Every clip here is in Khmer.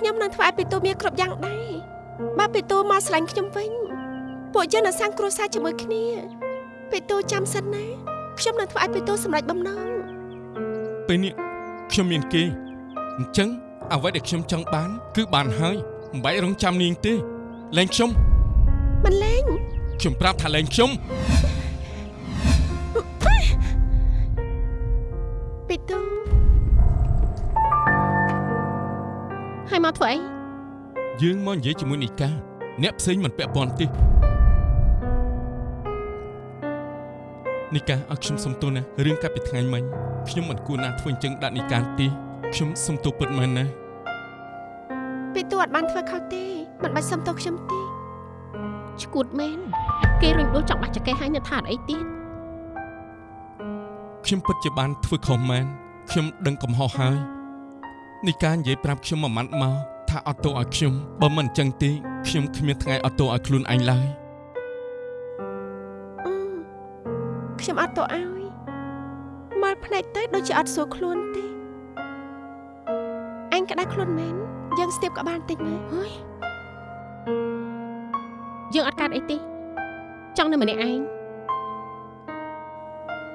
ខ្ញុំនឹងធ្វើឲ្យពីតូមានគ្រប់យ៉ាងដែរបើពីតូមកស្រឡាញ់ខ្ញុំវិញពួកយើងនឹងសាងគ្រួសារជាមួយគ្នាពីតូចាំសិនណាខ្ញុំនឹងធ្វើឲ្យពីតូសម្រេចបំណងពេលនេះខ្ញុំមានគេអញ្ចឹងអ្វីដែលខ្ញុំចង់បាន គឺបានហើយមិនបាច់រងចាំនាងទេលែងខ្ញុំមិនលែងខ្ញុំប្រាប់ថាលែងខ្ញុំ ធ្វើអីយើងមកនិយាយជាមួយនីកាអ្នកផ្សេងមិនពាក់ព័ន្ធទេនីកាឲ្យខ្ញុំសុំទោសណារឿងកាលពីថ្ងៃមិញខ្ញុំមិនគួរណាធ្វើអញ្ចឹងដាក់នីកាទេខ្ញុំសុំទោសពិតមែនណាពីតួអត់បានធ្វើខុសទេមិនបាច់សុំទោសខ្ញុំទេឈួតមែនគេរុញដួលចង់បាច់ចកេះឲ្យនៅថាអីទៀតខ្ញុំពិតជាបានធ្វើខុសមែនខ្ញុំដឹងកំហុសហើយ នីកានិយាយប្រាប់ខ្ញុំមួយម៉ាត់មកថាអត់ទោសឲ្យខ្ញុំបើមិនអញ្ចឹងទេខ្ញុំគ្មានថ្ងៃអត់ទោសឲ្យខ្លួនឯងឡើយខ្ញុំអត់ទោសឲ្យមកភ្នែកទៅដូចជាអត់សួរខ្លួនទេអញក្តៅខ្លួនមែនយើងស្ទាបក៏បានតិចមើលហើយយើងអត់កាត់អីទេចង់នៅម្នាក់ឯង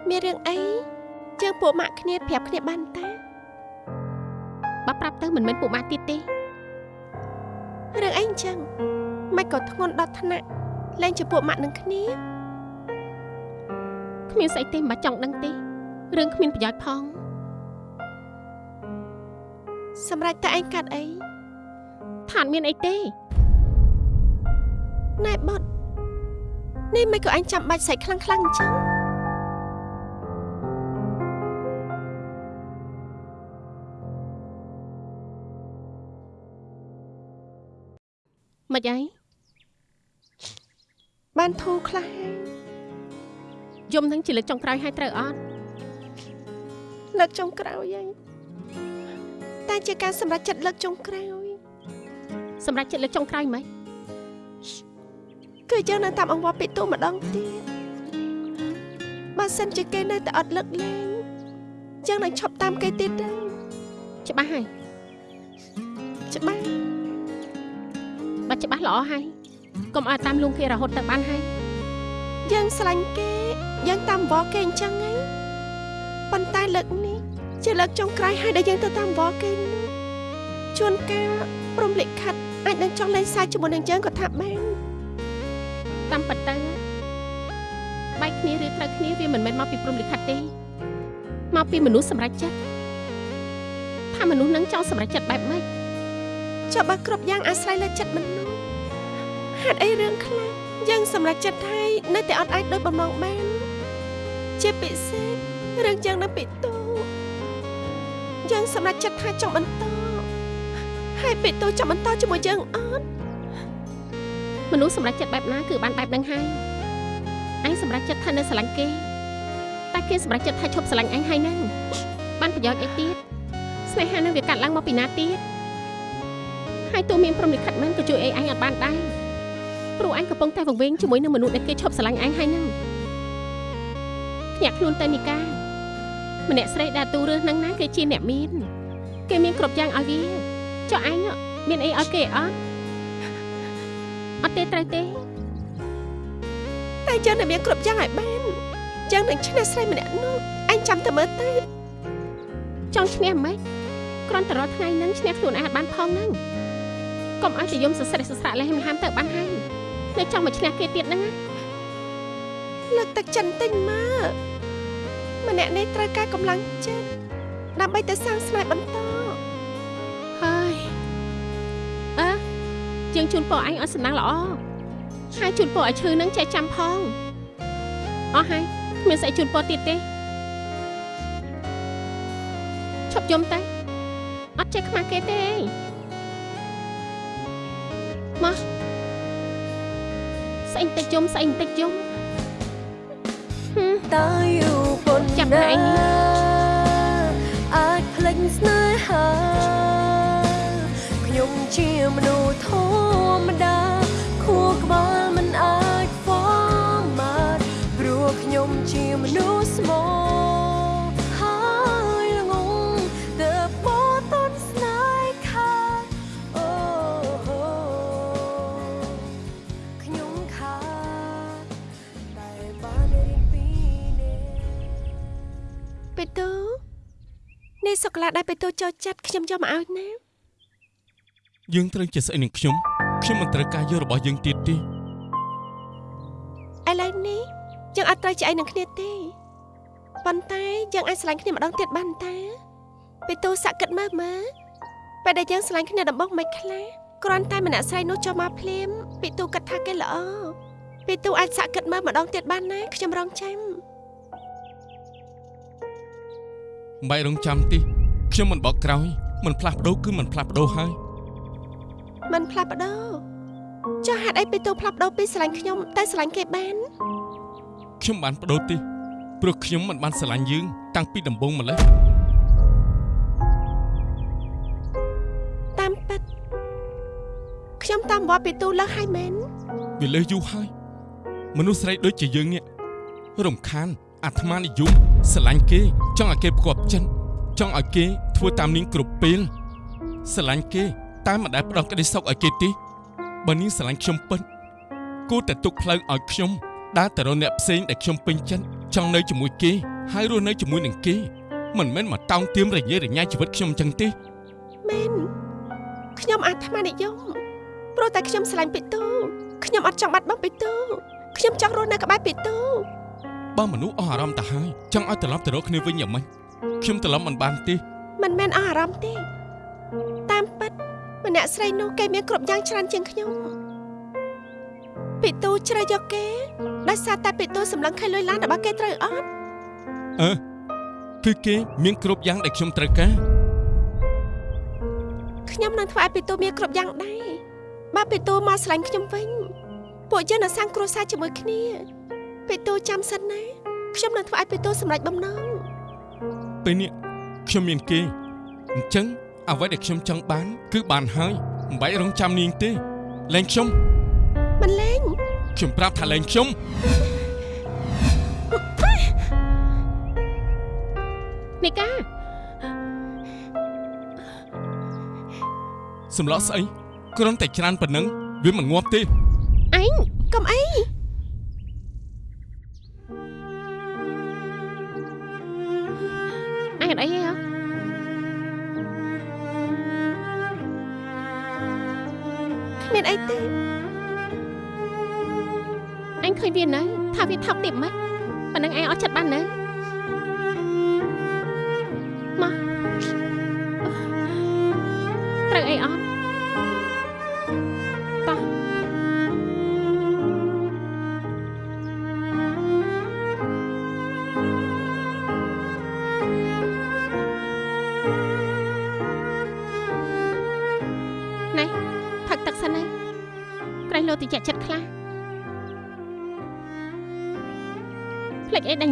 មានរឿងអីយើងពួកម៉ាក់គ្នាប្រាប់គ្នាបានតា បើប្រាប់ទៅមិនមែនពួកម៉ាក់ទៀតទេរឿងអីអញ្ចឹងមិនក៏ធ្ងន់ដល់ថ្នាក់លែងជាពួកម៉ាក់នឹងគ្នាគ្មានស្អីទេមិនបាច់ចង់ដឹងទេរឿងគ្មានប្រយោជន៍ផងសម្រាប់តែឯងកាត់អីថានមានអីទេណែបត់នេះមិនក៏អញចាំបាច់ស្រែកខ្លាំងខ្លាំងអញ្ចឹង មិនអីបានធូរខ្លះយំនឹងជាលើកចុងក្រោយឲ្យត្រូវអត់លើកចុងក្រោយហើយតែជាការសម្រេចចិត្តលើកចុងក្រោយ សម្រេចចិត្តលើកចុងក្រោយមិនគឺយើងនៅតាមអង្វរពីទូម្ដងទៀតបើសិនជាគេនៅតែអត់លើកលែងយើងនឹងឈប់តាមគេទៀតទៅច្បាស់ហើយច្បាស់ បើច្បាស់ល្អហើយកុំឲ្យតាមលួងគេរហូតទៅបានហើយយើងស្រឡាញ់គេយើងតាមវល់គេអញ្ចឹងហីប៉ុន្តែលើកនេះជាលើកចុងក្រោយហើយដែលយើងទៅតាមវល់គេនោះជួនកាលព្រមលិខិតអាចនឹងចង់លេងសើចជាមួយនឹងយើងក៏ថាបានតាមពិតទៅបែកគ្នាឬត្រូវគ្នាវាមិនមែនមកពីព្រំលិខិតទេមកពីមនុស្សសម្រេចចិត្តថាមនុស្សនឹងចង់សម្រេចចិត្តបែបម៉េច ចុះបើគ្រប់យ៉ាងអាស្រ័យលើចិត្តមនុស្សហេតុអីរឿងខ្លះយើងសម្រេចចិត្តហើយនៅតែអត់អាចដោយបំណងបាន ជាពិសេសរឿងយ៉ាងនៅពីតូយើងសម្រេចចិត្តថាចង់បន្តហើយពីតូចង់បន្តជាមួយយើងអត់មនុស្សសម្រេចចិត្តបែបណាគឺបានបែបហ្នឹងហើយអញសម្រេចចិត្តថានៅស្រឡាញ់គេតែគេសម្រេចចិត្តថាឈប់ស្រឡាញ់អញហើយហ្នឹងបានប្រយោជន៍អីទៀតស្នេហានឹងវាកាត់ឡើងមកពីណាទៀត ហើយទោះមានព្រមលិខិតមែនក៏ជួយអីអញអត់បានដែរព្រោះអញកំពុងតែវង្វេងជាមួយនឹងមនុស្សដែលគេឈប់ស្រឡាញ់អញហើយហ្នឹងភ្ញាក់ខ្លួនទៅនីកាម្នាក់ស្រីដែលទូរឿងហ្នឹងណាគេជាអ្នកមានគេមានគ្រប់យ៉ាងឲ្យវាចុះអញមានអីឲ្យគេអត់អត់ទេត្រូវទេតែយើងនឹងមានគ្រប់យ៉ាងឲ្យបានយើងនឹងឈ្នះស្រីម្នាក់នោះអញចាំតែមើលទៅចង់ឈ្នះមិនគ្រាន់តែរាល់ថ្ងៃហ្នឹងឈ្នះខ្លួនឯងបានផងហ្នឹង កុំឲ្យតែយំសស្រេះសស្រាក់លេះមហាមទៅបានហើយនៅចង់មកឈ្នះគេទៀតហ្នឹងលើកទឹកចិនទិញមកម្នាក់នេះត្រូវការកម្លាំងចិត្តដើម្បីទៅសាងស្នេហ៍បន្តហើយអើយើងជូនពរអញឲ្យសំណាងល្អហើយជូនពរឲ្យឈឺនឹងចេះចាំផងអស់ហើយគ្មានស្អីជូនពរទៀតទេឈប់យំទៅអត់ចេះខ្មាស់គេទេ មកស្អីតិចយំស្អីតិចយំតើយូប៉ុនចាប់ឯងអាចភ្លេចស្នេហាខ្ញុំជាមនុស្សធ សូកូឡាដែលបេទូចូលចិត្តខ្ញុំយកមកឲ្យណាយើងត្រូវជាស្អីនឹងខ្ញុំខ្ញុំមិនត្រូវការយករបស់យើងទៀតទេឥឡូវនេះយើងអត់ត្រូវជាអីនឹងគ្នាទេប៉ុន្តែយើងអាចស្រឡាញ់គ្នាម្ដងទៀតបានតាបេទូសាក់គិតមើលមើលពេលដែលយើងស្រឡាញ់គ្នាដំបូងមិនខ្លះគ្រាន់តែម្នាក់ស្រីនោះចូលមកភ្លាមបេទូគិតថាគេល្អបេទូអាចសាក់គិតមើលម្ដងទៀតបានណាខ្ញុំរងចាំមិនបាច់រងចាំទេ ខ្ញុំមិនបកក្រោយមិនផ្លាស់ប្ដូរគឺមិនផ្លាស់ប្ដូរហើយมันផ្លាស់ប្ដូរចុះហេតុអីបេទូផ្លាស់ប្ដូរពីស្រឡាញ់ខ្ញុំតែស្រឡាញ់គេបានខ្ញុំបានប្ដូរទេព្រោះខ្ញុំមិនបានស្រឡាញ់យើងតាំងពីដំបូងម្ល៉េះតាមពិតខ្ញុំតាមវត្តបេទូលើសហើយមែនវាលើសយូរហើយមនុស្សស្រីដូចជាយើងនេះរំខានអាត្មានិយមស្រឡាញ់គេ ចង់ឲ្យគេផ្គប់ចិត្តចង់ឲ្យគេ ធ្វើតាមនាងគ្រប់ពេលស្រឡាញ់គេតែមិនដែលផ្ដោតក្តីសុខឲ្យគេទេបើនាងស្រឡាញ់ខ្ញុំពិតគួរតែទុកផ្លូវឲ្យខ្ញុំដើរទៅរកអ្នកផ្សេងដែលខ្ញុំពេញចិត្តចង់នៅជាមួយគេហើយរស់នៅជាមួយនឹងគេមិនមែនមកតោងទាមរញ៉េរញ៉ៃជីវិតខ្ញុំអញ្ចឹងទេមែនខ្ញុំអាត្មានិយមព្រោះតែខ្ញុំស្រឡាញ់បេទូខ្ញុំអត់ចង់បាត់បង់បេទូខ្ញុំចង់រស់នៅក្បែរបេទូបើមនុស្សអស់អារម្មណ៍ទៅហើយចង់ឲ្យត្រឡប់ទៅរកគ្នាវិញយ៉ាងម៉េចខ្ញុំត្រឡប់មិនបានទេ មិនមែនអស់អារម្មណ៍ទេតាមពិតម្នាក់ស្រីនោះគេមានគ្រប់យ៉ាងច្រើនជាងខ្ញុំបេទូជ្រើសយកគេដោយសារតែបេទូសម្លឹងខៃលុយឡានរបស់គេត្រូវអត់អឺគឺគេមានគ្រប់យ៉ាងដែលខ្ញុំត្រូវការខ្ញុំនឹងធ្វើឲ្យបេទូមានគ្រប់យ៉ាងដែរបើបេទូមកស្រឡាញ់ខ្ញុំវិញពួកយើងនឹងសាងគ្រួសារជាមួយគ្នាបេទូចាំសិនណាខ្ញុំនឹងធ្វើឲ្យបេទូសម្រេចបំណងពេលនេះ ខ្ញុំមានគេអញ្ចឹងអ្វីដែលខ្ញុំចង់បាន គឺបានហើយមិនបាច់រងចាំនាងទេលែងខ្ញុំមិនលេងខ្ញុំប្រាប់ថាលែងខ្ញុំនីកាសម្លក់ស្អីគ្រាន់តែច្រានប៉ុណ្ណឹងវាមិនងាប់ទេអញកុំអីអ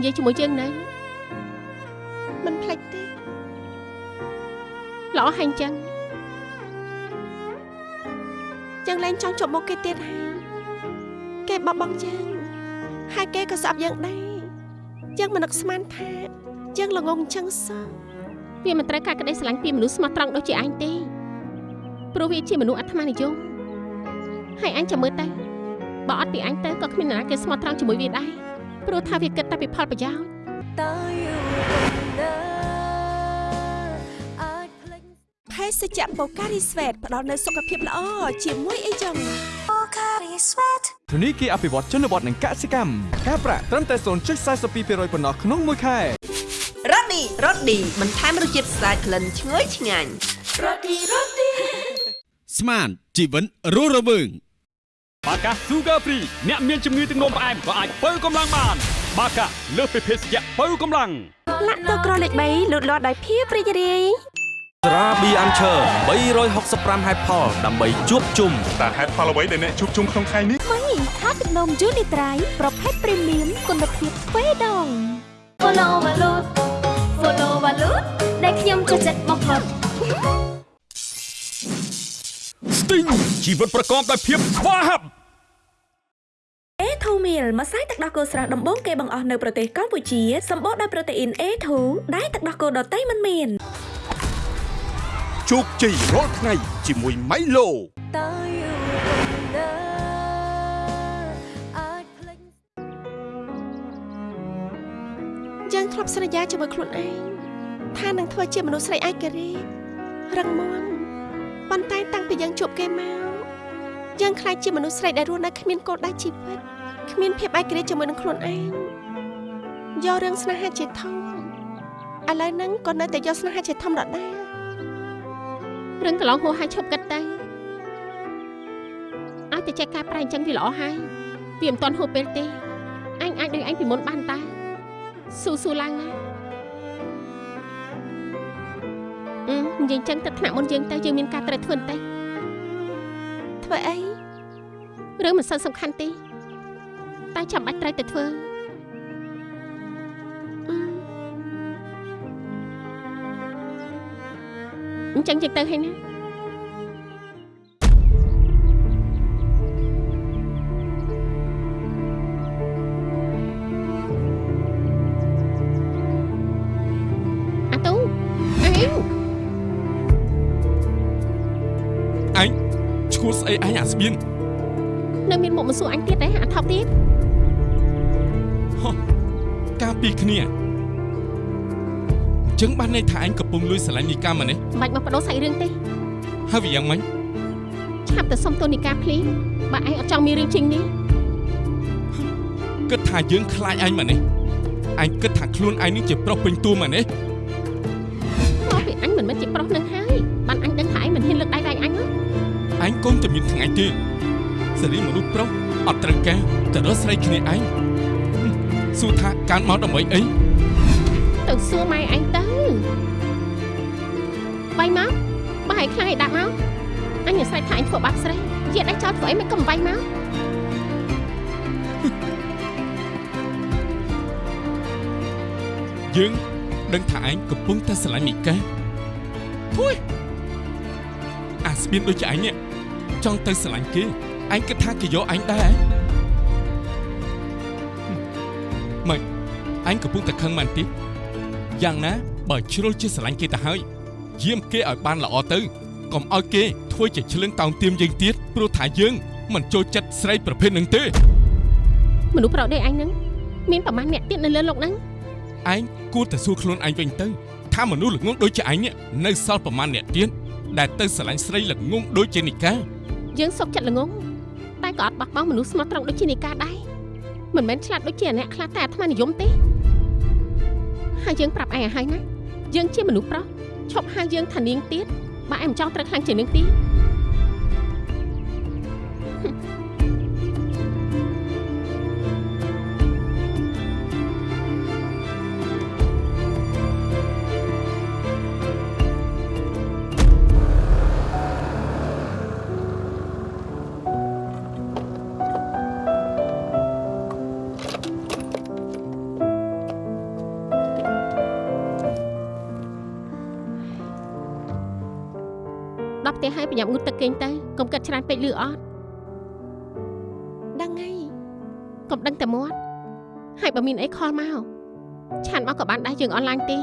និយាយជាមួយយើងនៅមិនផ្លេចទេល្អហើយអញ្ចឹងយើងលែងចង់ជប់មកគេទៀតហើយគេបបបងយើងហើយគេក៏ស្អប់យើងដែរយើងមិននឹកស្មានថាយើងល្ងងអញ្ចឹងសោះវាមិនត្រូវការក្តីស្រឡាញ់ពីមនុស្សស្មោះត្រង់ដូចជាអញទេព្រោះវាជាមនុស្សអាត្មានិយមហើយអញចាំមើលទៅបើអត់ពីអញទៅក៏គ្មាននរណាគេស្មោះត្រង់ជាមួយវាដែរ ព្រោះថាវាគិតតែពីផលប្រយោជន៍តើយូរប៉ុណ្ណាអាចភ្លេចភេសជ្ជៈបូការីស្វេតផ្ដល់នូវសុខភាពល្អជាមួយអីចឹងធនីគារអភិវឌ្ឍជនបទនិងកសិកម្មការប្រាក់ត្រឹមតែ0.42%ប៉ុណ្ណោះក្នុងមួយខែរ៉ូឌីរ៉ូឌីបន្ថែមរសជាតិស្អាតក្លិនឈ្ងុយឆ្ងាញ់ស្មានជីវិតរស់រវើង បាកា Sugar Free អ្នកមានជំងឺទឹកនោមផ្អែមក៏អាចបើកម្លាំងបាន បាកាលើសពីភេសជ្ជៈបើកម្លាំងលាក់ទៅក្រលេខ3លូតលាស់ដោយភាពរីករាយត្រាប៊ីអាន់ឈើ365ហេតុផលដើម្បីជួបជុំតើហេតុផលអ្វីដែលអ្នកជួបជុំក្នុងថ្ងៃនេះមីថាទឹកនំយូនីត្រៃប្រភេទព្រីមៀមគុណភាពទ្វេដង Follow Valut Follow Valut ដែលខ្ញុំចូលចិត្តបំផុត ស្ទីងជីវិតប្រកបដោយភាពស្វាហាប់ A2 meal ម្សៅទឹកដោះគោស្រស់ដំបូងគេបង្អស់នៅប្រទេសកម្ពុជាសម្បូរដោយប្រូតេអ៊ីន A2 ដែលទឹកដោះគោដតៃមិនមានជោគជ័យរាល់ថ្ងៃជាមួយ Milo តើយូរប៉ុណ្ណាអាចភ្លេចយើងធ្លាប់សន្យាជាមួយខ្លួនឯងថានឹងធ្វើជាមនុស្សស្រីឯករាជ្យរឹងមាំ ប៉ុន្តែតាំងពីយើងជួបគេមកយើងខ្លាចជាមនុស្សស្រីដែលរស់នៅគ្មានគោលដៅជីវិតគ្មានភាពឯករាជ្យជាមួយនឹងខ្លួនឯងយករឿងស្នេហាជាធំឥឡូវហ្នឹងក៏នៅតែយកស្នេហាជាធំដដែលរឿងកន្លងហួសហើយឈប់គិតទៅឲ្យតែចេះកែប្រែអញ្ចឹងវាល្អហើយវាមិនទាន់ហួសពេលទេអញអាចដូចអញពីមុនបានតាស៊ូស៊ូឡើងណា និយាយចឹងទៅថ្នាក់មុនយើងទៅយើងមានការត្រូវធ្វើតែធ្វើអីរឿងមិនសូវសំខាន់ទេតែចាំបាច់ត្រូវតែធ្វើអញ្ចឹងយើងទៅហើយណា ស្អីអញអាស្បៀននៅមានមុខមិនសួរអញទៀតទេអាថប់ទៀតហោះការពីគ្នាអញ្ចឹងបានន័យថាអញកំពុងលួចស្រឡាញ់នីកាមកនេះមិនបាច់មកបដូរសាច់រឿងទេហើយវាយ៉ាងម៉េចឆាប់ទៅសុំទោសនីកាភ្លីបើឯងអត់ចង់មានរឿងជាងនេះគិតថាយើងខ្លាចអញមកនេះអញគិតថាខ្លួនឯងនេះជាប្រុសពេញតួមកនេះ តែមានថ្ងៃទេសេរីមនុស្សប្រុសអត់ត្រូវការទៅរកស្រីគ្នាឯងសួរថាកានមកដើម្បីអីទៅសួរម៉ែឯងទៅបាយមកបើឯងខ្លាំងឯងដាក់មកអញស្រែកថាអញធ្វើបាបស្រីជាដៃចោលធ្វើអីមិនក៏មិនបាយមកយើងដឹងថាឯងកំពុងតែស្រឡាញ់មីកាភួយអាស្បៀនដូចជាឯងនេះ ចង់ទៅស្រឡាញ់គេឯងគិតថាគេយកឯងដែរម៉េចឯងកំពុងតែខឹងមែនទេយ៉ាងណាបើជ្រុលជាស្រឡាញ់គេទៅហើយយាមគេឲ្យបានល្អទៅកុំឲ្យគេធ្វើជាឆ្លឹងតោងទាមយើងទៀតព្រោះថាយើងមិនចូលចិត្តស្រីប្រភេទនឹងទេមនុស្សប្រដេកឯងនឹងមានប្រមាណអ្នកទៀតនៅលើលោកហ្នឹងឯងគួរតែសួរខ្លួនឯងវិញទៅថាមនុស្សល្ងងដូចជាឯងនៅសល់ប្រមាណអ្នកទៀតដែលទៅស្រឡាញ់ស្រីល្ងងដូចជានិកា យើងសុកចិត្តល្ងងតែក៏អត់បោះបង់មនុស្សស្មោះត្រង់ដូចជានីកាដែរមិនមែនឆ្លាតដូចជាអ្នកខ្លះតែអាត្មានិយមទេហើយយើងប្រាប់ឯងឲ្យហើយណាយើងជាមនុស្សប្រុសឈប់ហៅយើងថានាងទៀតបើឯងមិនចង់ត្រូវខ្លាំងជាងនាងទៀត ហើយប្រញាប់ងូតទឹកគេងទៅកុំគិតច្រើនពេកលឺអត់ដឹងហើយកុំដឹងតែមាត់ហើយបើមានអីខលមកឆានមកក៏បានដែរយើងអនឡាញទេ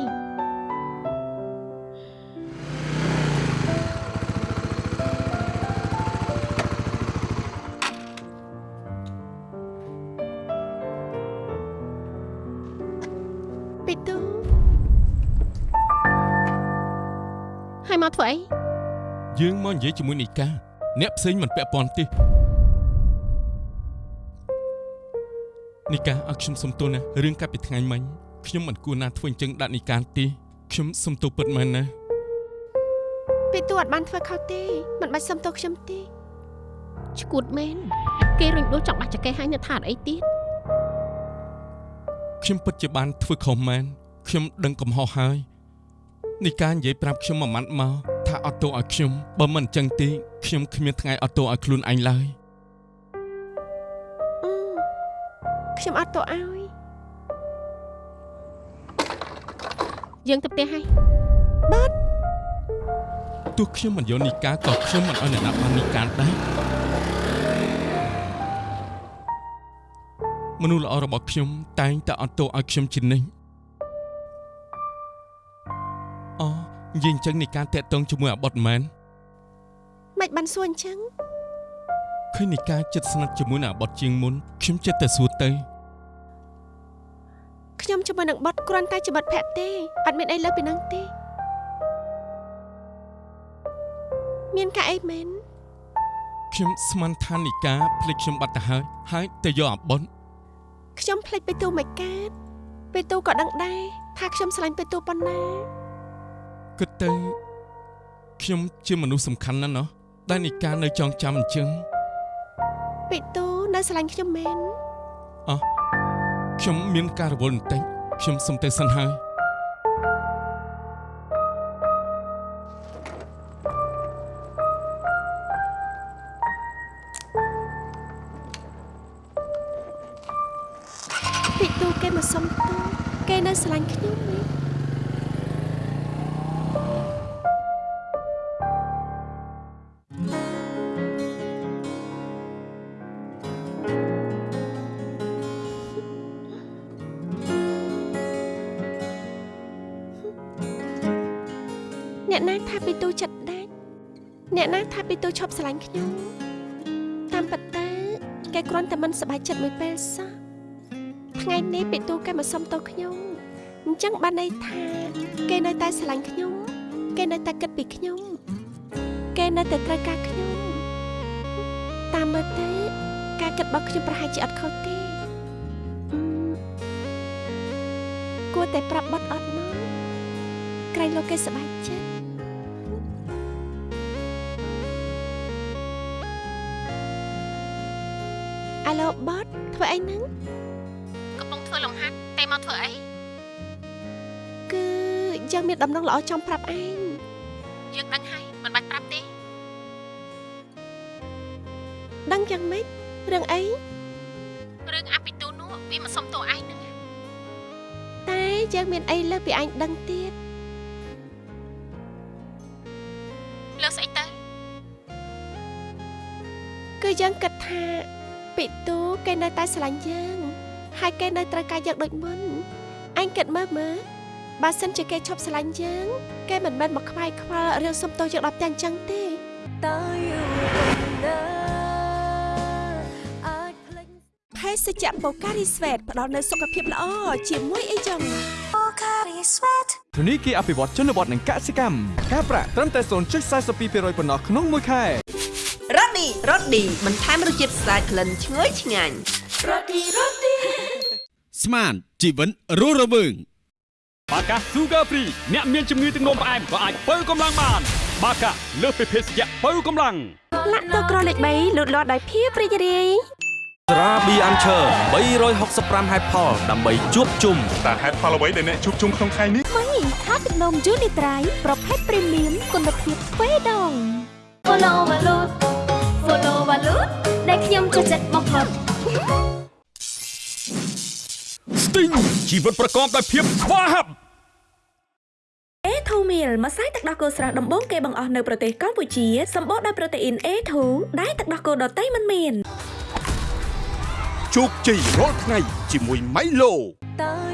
និយាយជាមួយនីកាអ្នកផ្សេងមិនពាក់ព័ន្ធទេនីកាឲ្យខ្ញុំសុំទោសណារឿងកាលពីថ្ងៃមិញខ្ញុំមិនគួរណាធ្វើអញ្ចឹងដាក់នីកាទេខ្ញុំសុំទោសពិតមែនណាពីទូអត់បានធ្វើខុសទេមិនបាច់សុំទោសខ្ញុំទេឈួតមែនគេរុញដួលចង់បាច់ចកេះឲ្យនៅថាអត់អីទៀតខ្ញុំពិតជាបានធ្វើខុសមែនខ្ញុំដឹងកំហុសហើយនីកានិយាយប្រាប់ខ្ញុំមួយម៉ាត់មក ថាអត់ទោសឲ្យខ្ញុំបើមិនអញ្ចឹងទេខ្ញុំគ្មានថ្ងៃអត់ទោសឲ្យខ្លួនឯងឡើយអឺខ្ញុំអត់ទោសឲ្យយើងទៅផ្ទះហើយបាត់ទោះខ្ញុំមិនយកនីកាក៏ខ្ញុំមិនអោយអ្នកណាបាននីកាដែរមនុស្សល្អរបស់ខ្ញុំតែងតែអត់ទោសឲ្យខ្ញុំជានិច្ច និយាយអញ្ចឹងនីកាតាក់ទងជាមួយអាបុតមែនមិនបានសួរអញ្ចឹងឃើញនីកាចិត្តស្និទ្ធជាមួយនឹងអាបុតជាងមុនខ្ញុំចិត្តតែសួរទៅខ្ញុំជាមួយនឹងបត់គ្រាន់តែជាបត់ភ័ក្រទេអត់មានអីលើសពីហ្នឹងទេមានការអីមែនខ្ញុំស្មានថានីកាភ្លេចខ្ញុំបាត់ទៅហើយហើយទៅយកអាបុនខ្ញុំភ្លេចពេលទូមិនកើតពេលទូក៏ដឹងដែរថាខ្ញុំស្រឡាញ់ពេលទូប៉ុណ្ណា គិតទៅខ្ញុំជាមនុស្សសំខាន់ណាស់ណោះដែលនីកានៅចងចាំអញ្ចឹងពេលទូនៅស្រឡាញ់ខ្ញុំមែនអោះខ្ញុំមានការរវល់បន្តិចខ្ញុំសុំទៅសិនហើយ ន់តែមិនសប្បាយចិត្តមួយពេលសោះថ្ងៃនេះពីទូគេមកសុំទោសខ្ញុំអញ្ចឹងបានន័យថាគេនៅតែស្រឡាញ់ខ្ញុំ គេនៅតែគិតពីខ្ញុំ គេនៅតែត្រូវការខ្ញុំតាមមើលទៅការគិតរបស់ខ្ញុំប្រហែលជាអត់ខុសទេអឺគួរតែប្រាប់បត់អត់ណោះក្រែងលោកគេសប្បាយចិត្ត អាឡូបតធ្វើអីហ្នឹងកំពុងធ្វើលំហាត់តែមកធ្វើអីគឺយើងមានដំណឹងល្អចង់ប្រាប់ឯងយើងដឹងហើយមិនបាច់ប្រាប់ទេដឹងយ៉ាងម៉េចរឿងអីរឿងអាពីទូនោះវាមកសុំតួឯងហ្នឹងតែយើងមានអីលើសពីឯងដឹងទៀតលើស្អីទៅគឺយើងគិតថា ពីទូគេនៅតែស្រឡាញ់យើងហើយគេនៅត្រូវការយើងដូចមុនអញគិតមើលមើលបើសិនជាគេឈប់ស្រឡាញ់យើងគេមិនមែនមកខ្វាយខ្វល់រឿងសុំទោសយើងដល់ផ្ទះអញ្ចឹងទេតើយូរប៉ុណ្ណាអាចភ្លេចភេសជ្ជៈបូការីស្វេតផ្ដល់នូវសុខភាពល្អជាមួយអីចឹងធនីគារអភិវឌ្ឍជនបទនិងកសិកម្មការប្រាក់ត្រឹមតែ0.42%ប៉ុណ្ណោះក្នុងមួយខែ រ៉ូឌីរ៉ូឌីបន្ថែមរសជាតិស្អាតក្លិនឈ្ងុយឆ្ងាញ់ស្មានជីវិតរស់រវើងបាកា Sugar Free អ្នកមានជំងឺទឹកនោមផ្អែមក៏អាចបើកម្លាំងបាន បាកាលើសពីភេសជ្ជៈបើកម្លាំងលាក់ទៅក្រលេខ3លូតលាស់ដោយភាពរីករាយស្រាប៊ីអាន់ឈើ365ហេតុផលដើម្បីជួបជុំតើហេតុផលអ្វីដែលអ្នកជួបជុំក្នុងថ្ងៃនេះថ្មីថាទឹកនំយូនីត្រៃប្រភេទព្រីមៀមគុណភាពទ្វេដង Follow Valut Follow Valut ដែលខ្ញុំចូលចិត្តបំផុតស្ទីងជីវិតប្រកបដោយភាពស្វាហាប់ A2 meal ម្សៅទឹកដោះគោស្រស់ដំបូងគេបង្អស់នៅប្រទេសកម្ពុជាសម្បូរដោយប្រូតេអ៊ីន A2 ដែលទឹកដោះគោដតៃមិនមានជោគជ័យរាល់ថ្ងៃជាមួយ Milo តើ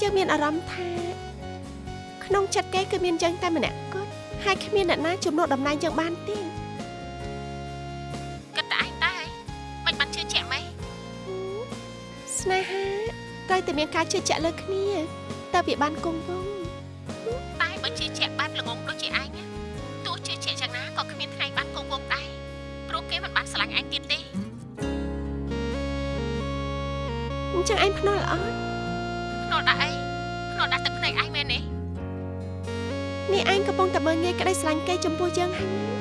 យើងមានអារម្មណ៍ថាក្នុងចិត្តគេគឺមានយើងតែម្នាក់គត់ហើយគ្មានអ្នកណាជំនួសតំណែងយើងបានទេគិតតែឯងដែរមិនបានជឿជាក់ម៉េចស្នេហាត្រូវតែមានការជឿជាក់លើគ្នាតើវាបានគង់វង្សតែបើជឿជាក់បែបល្ងងដូចជាឯងណាទោះជឿជាក់យ៉ាងណាក៏គ្មានថ្ងៃបានគង់វង្សដែរព្រោះគេមិនបានស្រឡាញ់ឯងទៀតទេអញ្ចឹងឯងភ្នាល់អត់ភ្នា ល់ដាក់អីភ្នាល់ដាក់ទឹកភ្នែកឯងមែនទេនេះឯងកំពុងតែមើលងាយក្តីស្រឡាញ់គេចំពោះយើងហើយណា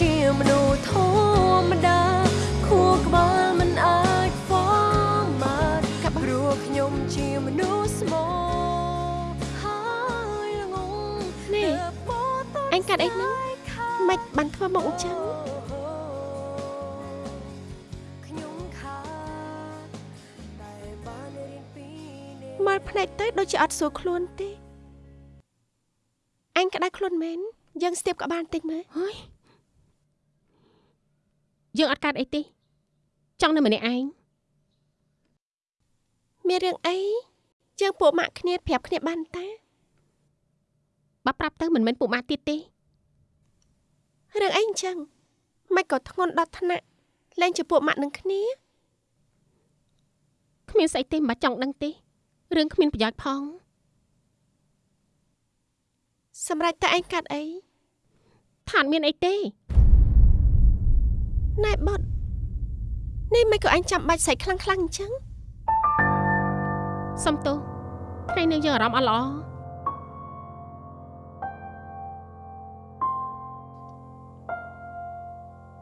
ជាមនុស្សធម្មតាខួរក្បាលមិនអាចហ្វម៉ាតព្រោះខ្ញុំជាមនុស្សស្មោហើយល្ងងនេះអញកាត់អីហ្នឹងមិនបានធ្វើមកអញ្ចឹងខ្ញុំខាតតែបានរៀនពីនេះមើលភ្នែកទៅដូចជាអត់ស្រួលខ្លួនទេអញក្តៅខ្លួនមែនយើងស្ទាបក្បាលបន្តិចមើលហើយ យើងអត់កាត់អីទេចង់នៅម្នាក់ឯងមានរឿងអីយើងពួកម៉ាក់គ្នាប្រាប់គ្នាបានតាបើប្រាប់ទៅមិនមែនពួកម៉ាក់ទៀតទេរឿងអីអញ្ចឹងមិនក៏ធ្ងន់ដល់ថ្នាក់លែងជាពួកម៉ាក់នឹងគ្នាគ្មានស្អីទេមិនបាច់ចង់ដឹងទេរឿងគ្មានប្រយោជន៍ផងសម្រាប់តែឯងកាត់អីថាអត់មានអីទេ ណែបត់នេះមិនក៏អញចាំបាច់ស្អីខ្លាំងខ្លាំងអញ្ចឹងសំទោសថ្ងៃនេះយើងអារម្មណ៍អត់ល្អ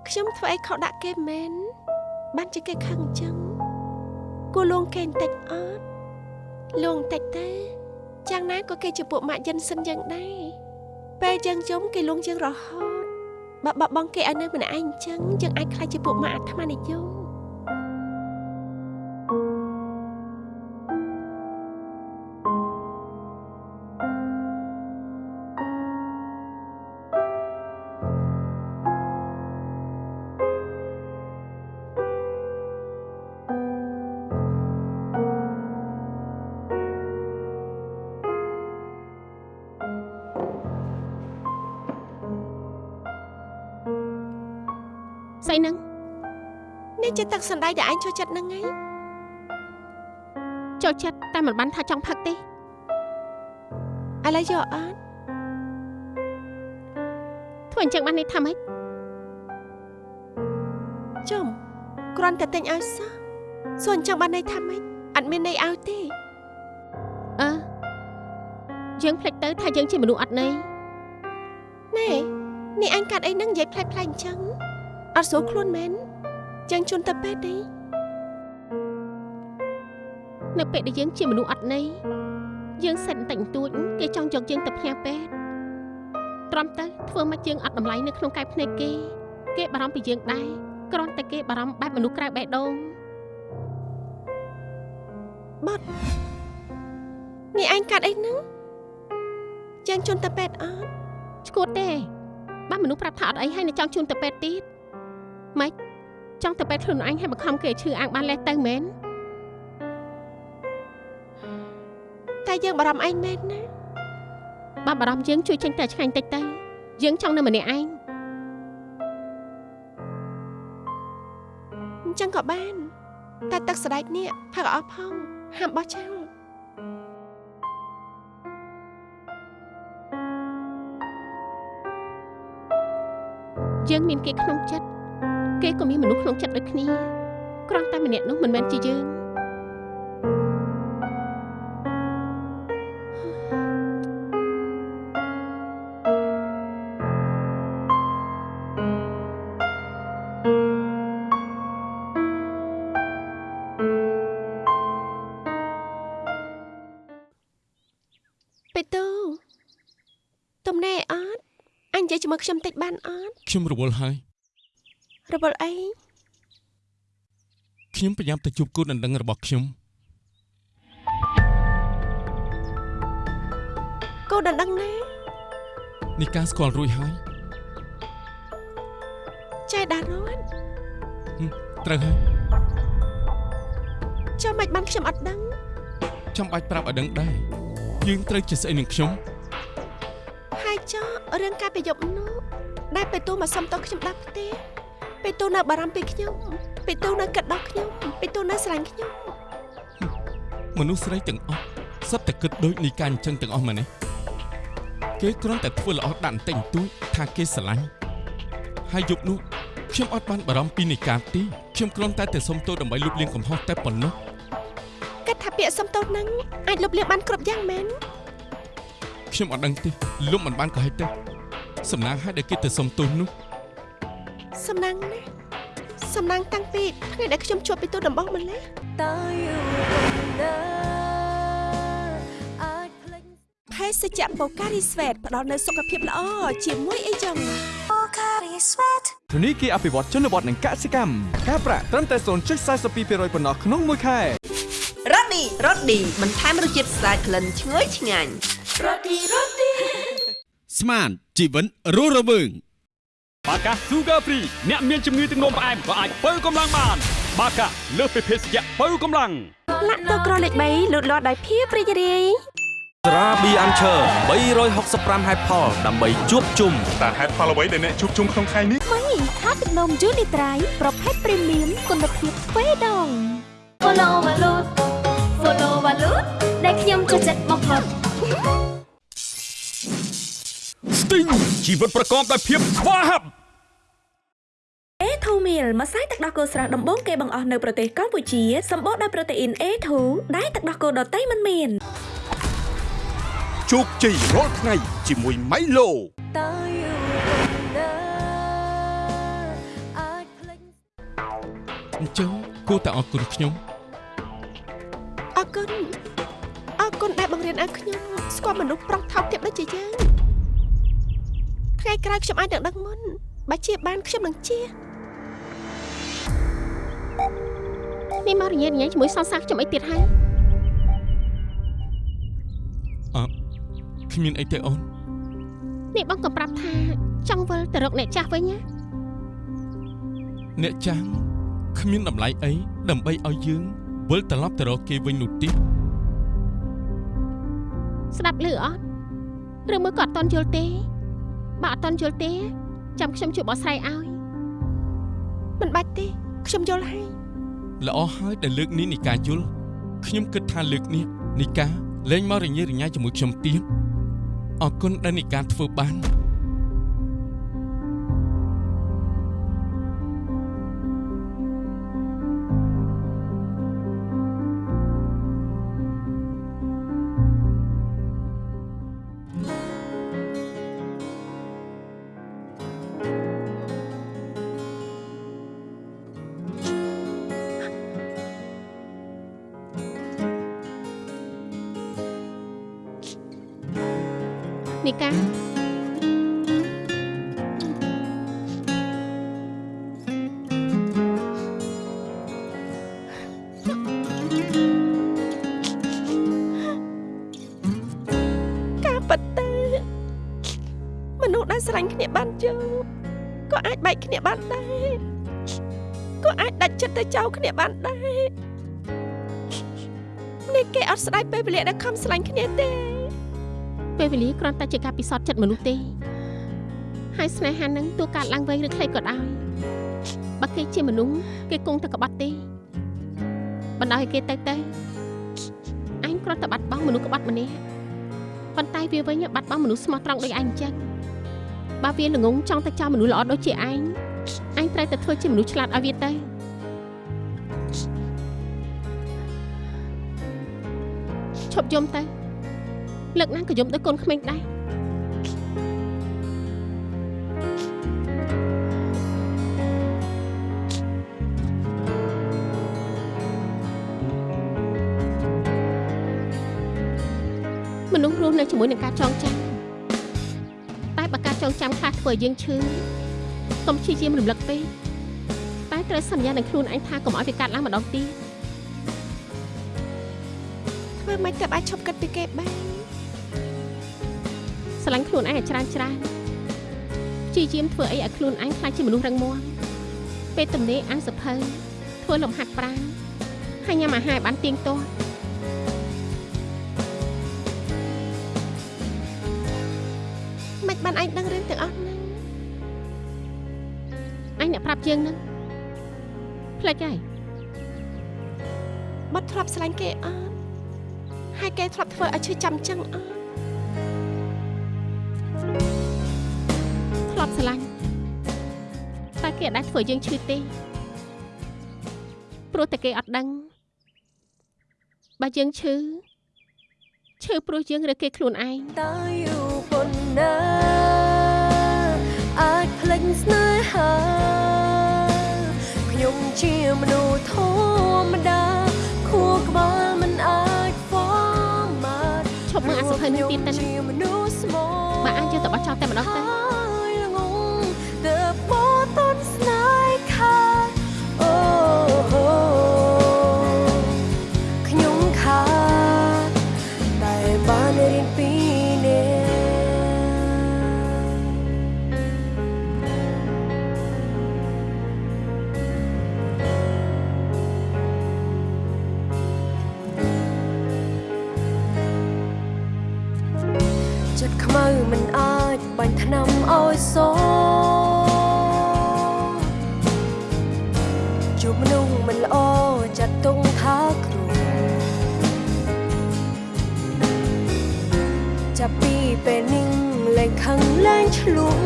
ខ្ញុំធ្វើអីខុសដាក់គេមែនបានជាគេខឹងអញ្ចឹងគួរលួងគេបន្តិចអត់លួងបន្តិចទេយ៉ាងណាក៏គេជាពួកម៉ាក់យិនសិនយ៉ាងដែរពេលយើងយំគេលួងយើងរហូត បើបបងគេឲ្យនៅម្នាក់ឯងអញ្ចឹងយើងអាចខ្លាចជាពួកម៉ាក់អាត្មានិយម ជាទឹកសណ្ដែកដែលឯងចូលចិត្តហ្នឹងឯងចូលចិត្តតែមិនបានថាចង់ផឹកទេឥឡូវយកអត់ធ្វើអញ្ចឹងបាននេះថាម៉េចចំគ្រាន់តែទិញឲ្យសោះសួរអញ្ចឹងបានន័យថាម៉េចអត់មានន័យឲ្យទេអឺយើងភ្លេចទៅថាយើងជាមនុស្សអត់ន័យណែនេះអញកាត់អីហ្នឹងនិយាយផ្លែផ្លែអញ្ចឹងអត់ស្រួលខ្លួនមែន ចឹងជូនទៅពេទ្យទេនៅពេលដែលយើងជាមនុស្សអត់ន័យយើងសិតបន្តិចបន្តួចគេចង់យកយើងទៅផ្ញើពេទ្យទ្រាំទៅធ្វើមកយើងអត់តម្លៃនៅក្នុងកែភ្នែកគេ គេបារម្ភពីយើងដែរគ្រាន់តែគេបារម្ភបែបមនុស្សក្រៅបេះដូងបាត់នេះឯងកាត់អីហ្នឹងចឹងជូនទៅពេទ្យអត់ឈួតទេបើមនុស្សប្រាប់ថាអត់អីហើយនៅចង់ជូនទៅពេទ្យទៀតម៉េច ចង់ទៅពេទ្យខ្លួនឯងឲ្យបង្ខំគេឈឺអាងបានលេះទៅមែនតែយើងបារម្ភឯងមែនណាបើបារម្ភយើងជួយចេញតែឆ្ងាញ់តិចទៅយើងចង់នៅម្នាក់ឯងអញ្ចឹងក៏បាន តែទឹកស្ដែកនេះផឹកអស់ផងហាមបោះចោលយើងមានគេក្នុងចិត្ត គេក៏មានមនុស្សក្នុងចិត្តដូចគ្នាគ្រាន់តែម្នាក់នោះមិនមែនជាយើងបេទូទំនេរអត់អញនិយាយជាមួយខ្ញុំតិចបានអត់ខ្ញុំរវល់ហើយ រវល់អីខ្ញុំប្រញាប់ទៅជួបគូដណ្ដឹងរបស់ខ្ញុំគោដណ្ដឹងណានេះការស្គាល់រួចហើយចៃដារត់ត្រូវហើយចាំមិនបានខ្ញុំអត់ដឹងចាំបាច់ប្រាប់ឲ្យដឹងដែរយើងត្រូវជាស្អីនឹងខ្ញុំហើយចោរឿងការប្រយុទ្ធនោះដែលបេទូមកសុំតខ្ញុំដាក់ផ្ទះ បេទូនៅបារម្ភពីខ្ញុំបេទូនៅគិតដល់ខ្ញុំបេទូនៅស្រឡាញ់ខ្ញុំមនុស្សស្រីទាំងអស់សុទ្ធតែគិតដូចនីកាអញ្ចឹងទាំងអស់មែនទេគេគ្រាន់តែធ្វើល្អដាក់បន្តិចបន្តួចថាគេស្រឡាញ់ហើយយប់នោះខ្ញុំអត់បានបារម្ភពីនីកាទេខ្ញុំគ្រាន់តែទៅសុំទោសដើម្បីលុបលាងកំហុសតែប៉ុណ្ណោះគិតថាពាក្យសុំទោសហ្នឹងអាចលុបលាងបានគ្រប់យ៉ាងមែនខ្ញុំអត់ដឹងទេលុបមិនបានក៏ហិចទេសំណាងឲ្យដែលគេទៅសុំទោសនោះ សំណាងណាស់សំណាងតាំងពីថ្ងៃដែលខ្ញុំជួបពីទូដំបងម្លេះតើយូរប៉ុណ្ណាអាចភ្លេចភេសជ្ជៈបូការីស្វេតផ្ដល់នូវសុខភាពល្អជាមួយអីចឹងធនីគារអភិវឌ្ឍជនបទនិងកសិកម្មការប្រាក់ត្រឹមតែ0.42%ប៉ុណ្ណោះក្នុងមួយខែរ៉ូឌីរ៉ូឌីបន្ថែមរសជាតិស្អាតក្លិនឈ្ងុយឆ្ងាញ់រ៉ូឌីរ៉ូឌីស្មានជីវិតរស់រវើង បាកា Sugar Free អ្នកមានជំងឺទឹកនោមផ្អែមក៏អាចបើកម្លាំងបាន បាកាលើសពីភេសជ្ជៈបើកម្លាំងលាក់ទៅក្រលេខ3លូតលាស់ដោយភាពរីករាយត្រាប៊ីអាន់ឈើ365ហេតុផលដើម្បីជួបជុំតើហេតុផលអ្វីដែលអ្នកជួបជុំក្នុងថ្ងៃនេះថ្មីថាទឹកនំយូនីត្រៃប្រភេទព្រីមៀមគុណភាពទ្វេដង Follow Valut Follow Valut ដែលខ្ញុំចូលចិត្តបំផុត ស្ទីងជីវិតប្រកបដោយភាពស្វាហាប់ A2 meal ម្សៅទឹកដោះគោស្រស់ដំបូងគេបង្អស់នៅប្រទេសកម្ពុជាសម្បូរដោយប្រូតេអ៊ីន A2 ដែលទឹកដោះគោដតៃមិនមានជោគជ័យរាល់ថ្ងៃជាមួយម៉ៃឡូតើយូរប៉ុណ្ណាអាចភ្លេចអញ្ចឹងគួរតែអរគុណខ្ញុំអរគុណអរគុណដែលបង្រៀនឲ្យខ្ញុំស្គាល់មនុស្សប្រុសថោកទាបដូចជាយើង ថ្ងៃក្រោយខ្ញុំអាចនឹងដឹងមុនបើជាបានខ្ញុំនឹងជានេះមករញ៉េរញ៉ៃជាមួយសង្សារខ្ញុំអីទៀតហើយអឺគ្មានអីទេអូននេះបងក៏ប្រាប់ថាចង់វិលទៅរកអ្នកចាស់វិញណាអ្នកចាំងគ្មានតម្លៃអីដើម្បីឲ្យយើងវិលត្រឡប់ទៅរកគេវិញនោះទេស្ដាប់ឮអត់ឬមើលក៏អត់តន់យល់ទេ បើអត់តន់យល់ទេចាំខ្ញុំជួយបកស្រាយឲ្យមិនបាច់ទេខ្ញុំយល់ហើយល្អហើយដែលលើកនេះនីកាយល់ខ្ញុំគិតថាលើកនេះនីកាលែងមករញ៉េរញ៉ៃជាមួយខ្ញុំទៀតអរគុណដែលនីកាធ្វើបាននី គ្នាបានដែរនេះគេអត់ស្ដាយពេលវេលាដែលខំស្រឡាញ់គ្នាទេ ពេលវេលាគ្រាន់តែជាការពិសោធន៍ចិត្តមនុស្សទេហើយស្នេហានឹងទោះកើតឡើងវែងឬខ្លីក៏ដោយបើគេជាមនុស្សគេគង់តែក្បត់ទេបណ្ដោយឲ្យគេទៅទៅអញគ្រាន់តែបាត់បង់មនុស្សក្បត់ម្នាក់ប៉ុន្តែវាវិញបាត់បង់មនុស្សស្មោះត្រង់ដូចឯងអញ្ចឹងបើវាល្ងងចង់ទៅចោលមនុស្សល្អដូចជាឯងអញត្រូវតែធ្វើជាមនុស្សឆ្លាតឲ្យវាទៅ ប់យំទៅលើកណាក៏យំដូចកូនក្មេងដែរមនុស្សរស់នៅជាមួយនឹងការចងចាំតែបើការចងចាំខ្លះធ្វើឲ្យយើងឈឺកុំព្យាយាមរំលឹកពេកតែត្រូវសន្យានឹងខ្លួនឯងថាកុំឲ្យវាកាត់ឡើងម្ដងទៀត ម៉េចទៅអាចឈប់គិតពីគេបានស្រឡាញ់ខ្លួនឯងឲ្យច្រើនច្រើនព្យាយាមធ្វើអីឲ្យខ្លួនឯងខ្លាចជាមនុស្សរឹងមាំពេលទំនេរអាំងសភៅធ្វើលំហាត់ប្រាណហើយញ៉ាំអាហារឲ្យបានទៀងទាត់មិនបានឯងដឹងរឿងទាំងអស់ហ្នឹងអញអ្នកប្រាប់ជាងហ្នឹងផ្លេចហើយបាត់ធ្លាប់ស្រឡាញ់គេអត់ ហើយគេធ្លាប់ធ្វើឲ្យឈឺចាំចឹងអត់ធ្លាប់ស្រឡាញ់តែគេអត់ដែលធ្វើយើងឈឺទេព្រោះតែគេអត់ដឹងបើយើងឈឺឈឺព្រោះយើងរើគេខ្លួនឯងតើយូរប៉ុណ្ណាអាចភ្លេចស្នេហាជាមនុស្សធម្មតាខួរក្បាល ឈប់មើលអាសភៅនេះទៀតទៅណាជាមនុស្សស្មោបើអាចយកទៅបោះចោលតែម្ដងទៅ ឲ្យសជួបមនុស្សមិនល្អចាត់ទុកថាគ្រូចាប់ពីពេលនេះលែងខឹងលែងឆ្លុំ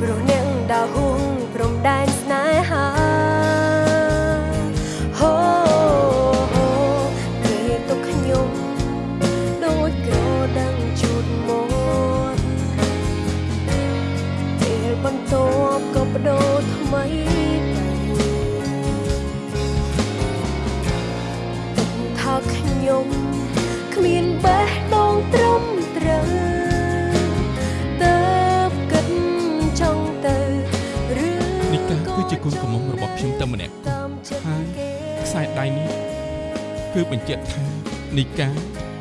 ព្រោះអ្នកដើរហួងព្រំដែន គឺជាកូនកំមុំរបស់ខ្ញុំតែម្នាក់តាមចិត្តហើយគេខ្សែដៃនេះគឺបញ្ជាក់ថានីកា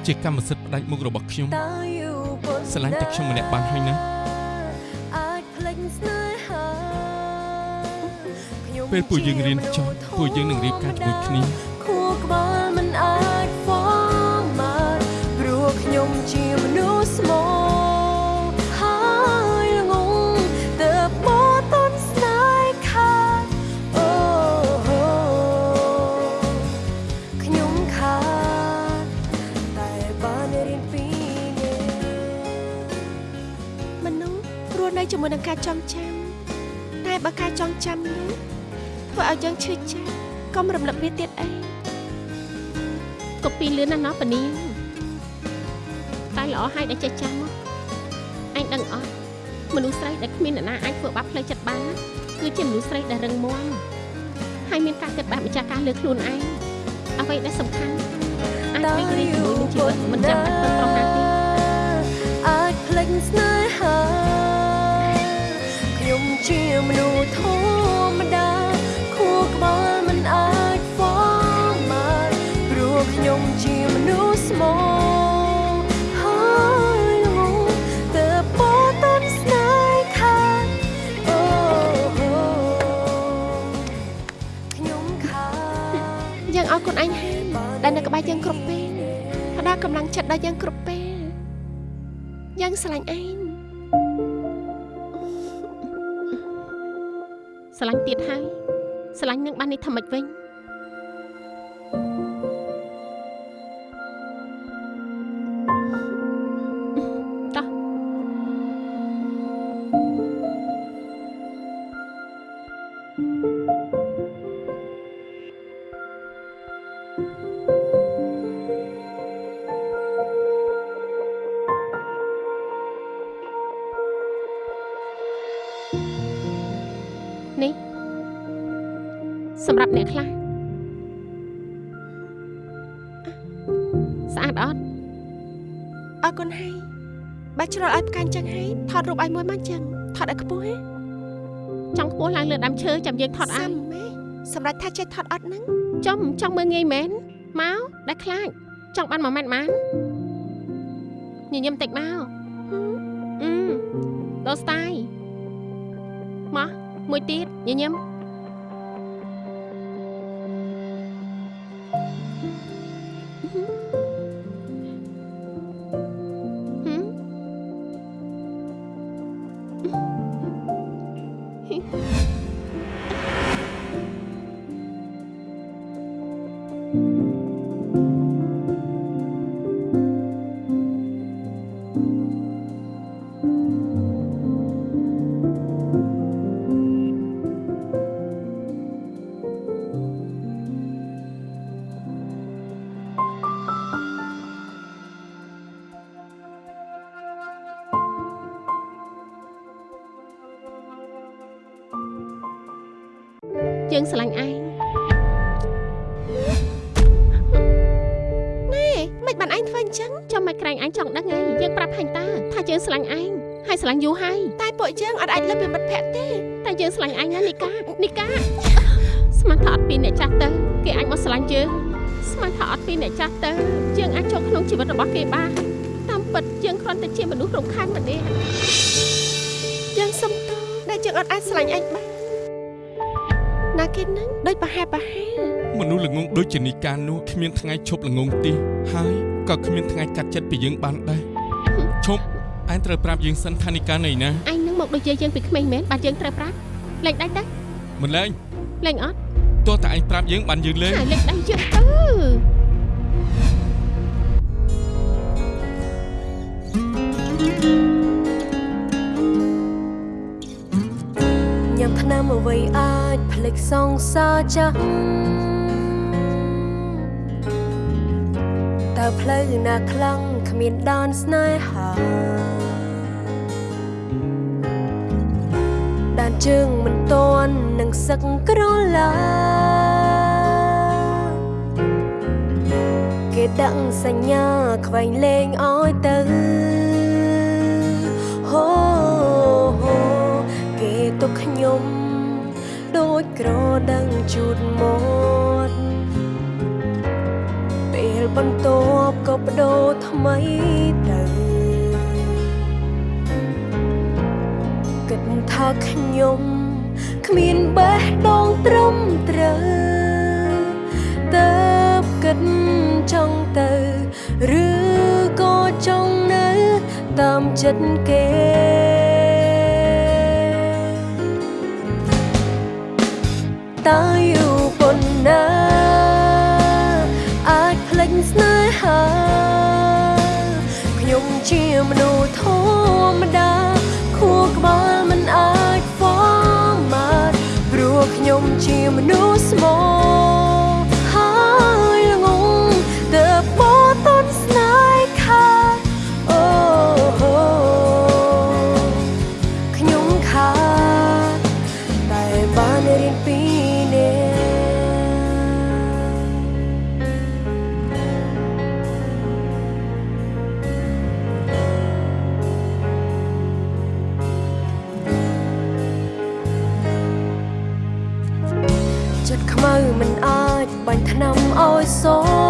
ជាកម្មសិទ្ធិផ្ដាច់មុខរបស់ខ្ញុំតើយូរប៉ុណ្ណាស្រឡាញ់តែខ្ញុំម្នាក់បានហើយណាអាចភ្លេចស្នេហាខ្ញុំពេលពួកយើងរៀនចប់ពួកយើងនឹងរៀបការជាមួយគ្នា បើការចងចាំនោះធ្វើឲ្យយើងឈឺចាប់កុំរំលឹកវាទៀតអីកូពីលឿនណាស់ណោះប៉នីតែល្អហើយដែលចេះចាំមកអញដឹងអត់មនុស្សស្រីដែលគ្មានអ្នកណាអាចធ្វើបាបផ្លូវចិត្តបានណាគឺជាមនុស្សស្រីដែលរឹងមាំហើយមានការគិតបែបម្ចាស់ការលើខ្លួនឯងអ្វីដែលសំខាន់អាចរីករាយជាមួយនឹងជីវិតមិនចាំបាច់ពឹងប្រមាណទេអាចភ្លេចស្នេហាខ្ញុំ ជាមនុស្សធម្មតាខួរក្បាលមិនអាចហ្វម៉ាតព្រោះខ្ញុំជាមនុស្សស្មោហើយល្ងងទើបបតនស្នេហ៍ខាតអូហូខ្ញុំខាតយើងឲ្យខ្លួនឯងហាមដែលនៅក្បែរយើងគ្រប់ពេលផ្ដល់កម្លាំងចិត្តដល់យើងគ្រប់ពេលយើងស្រឡាញ់ឯង ស្រឡាញ់ទៀតហើយស្រឡាញ់នឹងបាននេះធ្វើម៉េចវិញ មួយមកចឹងថតឲ្យខ្ពស់ហ៎ចង់ខ្ពស់ឡើងលើដើមឈើចាំយើងថតឲ្យសាំម៉េសម្រាប់ថាចេះថតអត់ហ្នឹងចំចង់មើលងាយមែនមកដែលខ្លាចចង់បាន1ម៉ែត្របានញញឹមតិចមកអឺដល់ស្ទាយមកមួយទៀតញញឹម ឡាញ់យូរហើយតែពួកយើងអត់អាចលើពីមិត្តភក្តិទេតែយើងស្រឡាញ់ឯងណានីកានីកាស្មានថាអត់ពីអ្នកចាស់ទៅគេអាចមកស្រឡាញ់យើងស្មានថាអត់ពីអ្នកចាស់ទៅយើងអាចចូលក្នុងជីវិតរបស់គេបានតាមពិតយើងគ្រាន់តែជាមនុស្សរំខានម្នាក់យើងសុំទោសដែលយើងអត់អាចស្រឡាញ់ឯងបានណាគេនឹងដូចប្រហែលប្រហែលមនុស្សល្ងងដូចជានីកានោះគ្មានថ្ងៃឈប់ល្ងងទេហើយក៏គ្មានថ្ងៃកាត់ចិត្តពីយើងបានដែរឈប់ ឯងត្រូវប្រាប់យើងសិនថានីកានៅណាឯងនឹងមកដូចជាយើងពីក្មេងមែនបាទយើងត្រូវប្រាប់លេងដៃទៅមិនលែងលេងអត់ទោះតែឯងប្រាប់យើងបានយើងលេងហើយលេងដៃយើងទៅញ៉ាំថ្នាំអ្វីអាចផ្លេចសង្សារចាស់តើផ្លូវណាខ្លាំង គ្មានដានស្នេហាដានជើងមិនតន់នឹងសឹកក្រឡាគេដាក់សញ្ញាខ្វែងលេងអោយទៅហូហូគេទុកខ្ញុំដូចក្រដឹងជូតមាត់ពេល បន្ទាប់ក៏បដូរថ្មីទៅគិតថាខ្ញុំគ្មានបេះដូងត្រឹមត្រូវតើបគិតចង់ទៅ ឬក៏ចង់នៅតាមចិត្តគេតើ ជាមនុស្សស្មោ ចិត្